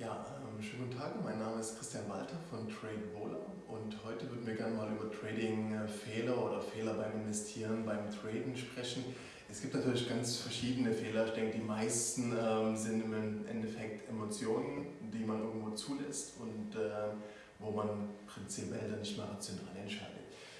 Ja, ähm, schönen guten Tag. Mein Name ist Christian Walter von TradeVola und heute würden wir gerne mal über Trading-Fehler oder Fehler beim Investieren, beim Traden sprechen. Es gibt natürlich ganz verschiedene Fehler. Ich denke, die meisten ähm, sind im Endeffekt Emotionen, die man irgendwo zulässt und äh, wo man prinzipiell dann nicht mehr rational entscheidet.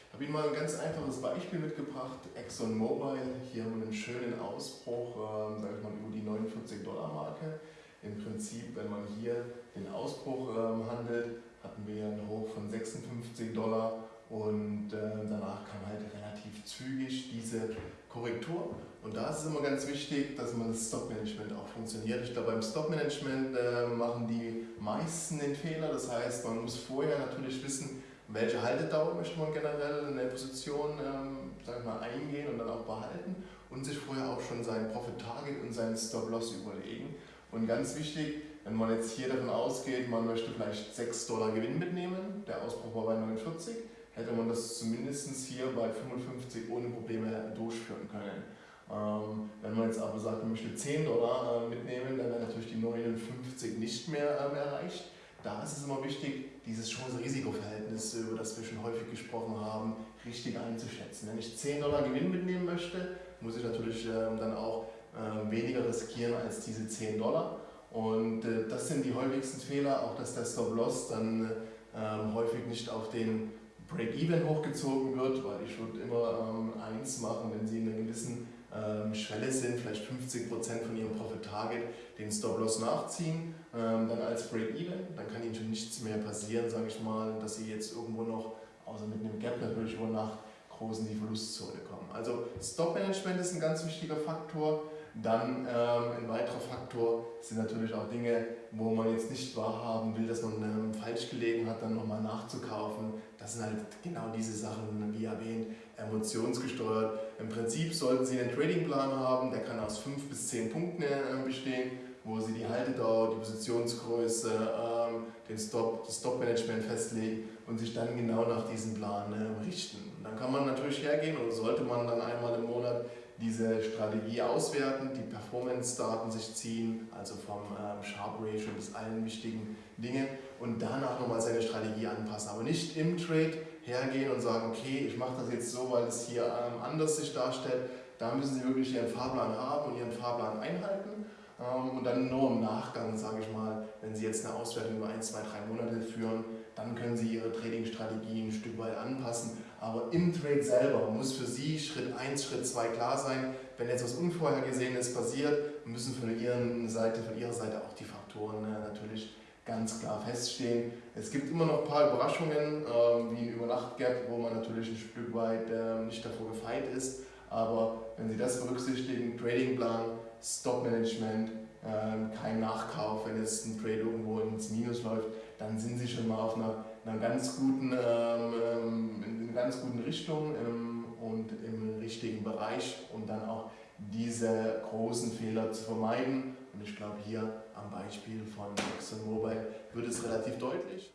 Ich habe Ihnen mal ein ganz einfaches Beispiel mitgebracht. ExxonMobil, hier haben wir einen schönen Ausbruch, äh, sage ich mal, über die 49 Dollar Marke. Im Prinzip, wenn man hier den Ausbruch ähm, handelt, hatten wir einen Hoch von 56 Dollar und äh, danach kam halt relativ zügig diese Korrektur. Und da ist es immer ganz wichtig, dass man das Stop-Management auch funktioniert. Ich glaube, beim Stop-Management äh, machen die meisten den Fehler. Das heißt, man muss vorher natürlich wissen, welche Haltedauer möchte man generell in der Position ähm, sag mal, eingehen und dann auch behalten und sich vorher auch schon sein Profit-Target und seinen Stop-Loss überlegen. Und ganz wichtig, wenn man jetzt hier davon ausgeht, man möchte vielleicht 6 Dollar Gewinn mitnehmen, der Ausbruch war bei 49, hätte man das zumindest hier bei 55 ohne Probleme durchführen können. Ähm, wenn man jetzt aber sagt, man möchte 10 Dollar äh, mitnehmen, dann wäre natürlich die 59 nicht mehr ähm, erreicht. Da ist es immer wichtig, dieses Chance-Risiko-Verhältnis, über das wir schon häufig gesprochen haben, richtig einzuschätzen. Wenn ich 10 Dollar Gewinn mitnehmen möchte, muss ich natürlich ähm, dann auch äh, weniger riskieren als diese 10 Dollar. Und äh, das sind die häufigsten Fehler, auch dass der Stop-Loss dann ähm, häufig nicht auf den Break-Even hochgezogen wird, weil ich würde immer ähm, eins machen, wenn Sie in einer gewissen ähm, Schwelle sind, vielleicht 50% von Ihrem Profit-Target, den Stop-Loss nachziehen, ähm, dann als Break-Even, dann kann Ihnen schon nichts mehr passieren, sage ich mal, dass Sie jetzt irgendwo noch, außer mit einem Gap natürlich über Nacht, groß in die Verlustzone kommen. Also Stop-Management ist ein ganz wichtiger Faktor. Dann ähm, ein weiterer Faktor sind natürlich auch Dinge, wo man jetzt nicht wahrhaben will, dass man ähm, falsch gelegen hat, dann nochmal nachzukaufen. Das sind halt genau diese Sachen, wie erwähnt, emotionsgesteuert. Im Prinzip sollten Sie einen Tradingplan haben, der kann aus 5 bis 10 Punkten äh, bestehen, wo Sie die Haltedauer, die Positionsgröße, ähm, den Stop, das Stop-Management festlegen und sich dann genau nach diesem Plan äh, richten. Und dann kann man natürlich hergehen oder sollte man dann einmal im Monat diese Strategie auswerten, die Performance-Daten sich ziehen, also vom ähm, Sharp Ratio bis allen wichtigen Dingen und danach nochmal seine Strategie anpassen. Aber nicht im Trade hergehen und sagen, okay, ich mache das jetzt so, weil es hier ähm, anders sich darstellt. Da müssen Sie wirklich Ihren Fahrplan haben und Ihren Fahrplan einhalten. Ähm, und dann nur im Nachgang, sage ich mal, wenn Sie jetzt eine Auswertung über ein, zwei, drei Monate führen, dann können Sie Ihre Trading-Strategie ein Stück weit anpassen. Aber im Trade selber muss für Sie Schritt 1, Schritt 2 klar sein. Wenn jetzt was Unvorhergesehenes passiert, müssen von Ihrer Seite, von Ihrer Seite auch die Faktoren äh, natürlich ganz klar feststehen. Es gibt immer noch ein paar Überraschungen, ähm, wie ein Übernacht-Gap, wo man natürlich ein Stück weit ähm, nicht davor gefeit ist. Aber wenn Sie das berücksichtigen, Tradingplan, Stop-Management, ähm, kein Nachkauf, wenn jetzt ein Trade irgendwo ins Minus läuft, dann sind Sie schon mal auf einer, einer ganz guten, ähm, in einer ganz guten Richtung ähm, und im richtigen Bereich, um dann auch diese großen Fehler zu vermeiden. Und ich glaube, hier am Beispiel von ExxonMobil wird es relativ deutlich.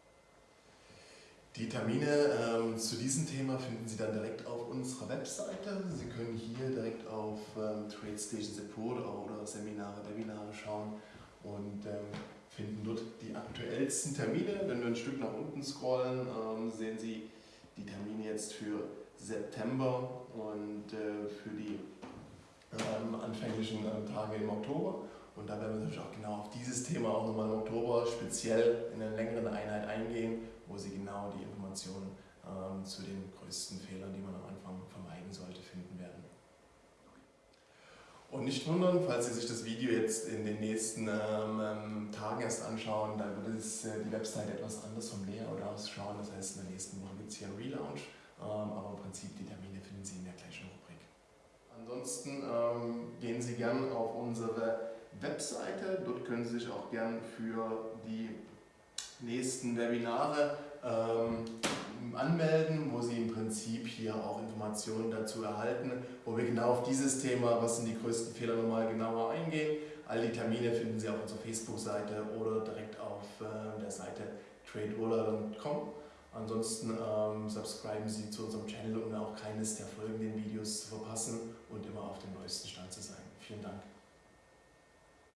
Die Termine ähm, zu diesem Thema finden Sie dann direkt auf unserer Webseite. Sie können hier direkt auf ähm, TradeStation Support oder Seminare, Webinare schauen und ähm, finden dort die aktuellsten Termine. Wenn wir ein Stück nach unten scrollen, ähm, sehen Sie die Termine jetzt für September und äh, für die ähm, anfänglichen äh, Tage im Oktober. Und da werden wir natürlich auch genau auf dieses Thema auch nochmal im Oktober speziell in einer längeren Einheit eingehen, wo Sie genau die Informationen ähm, zu den größten Fehlern, die man am Anfang vermeiden sollte, finden werden. Und nicht wundern, falls Sie sich das Video jetzt in den nächsten ähm, ähm Tagen erst anschauen, dann wird es, äh, die Website etwas anders vom Layout ausschauen. Das heißt, in der nächsten Woche gibt es hier einen Relaunch, ähm, aber im Prinzip die Termine finden Sie in der gleichen Rubrik. Ansonsten ähm, gehen Sie gern auf unsere Webseite. Dort können Sie sich auch gern für die nächsten Webinare ähm, anmelden, wo Sie im Prinzip hier auch Informationen dazu erhalten, wo wir genau auf dieses Thema, was sind die größten Fehler, nochmal genauer eingehen. All die Termine finden Sie auf unserer Facebook-Seite oder direkt auf äh, der Seite traderoller.com. Ansonsten ähm, subscriben Sie zu unserem Channel, um auch keines der folgenden Videos zu verpassen und immer auf dem neuesten Stand zu sein. Vielen Dank.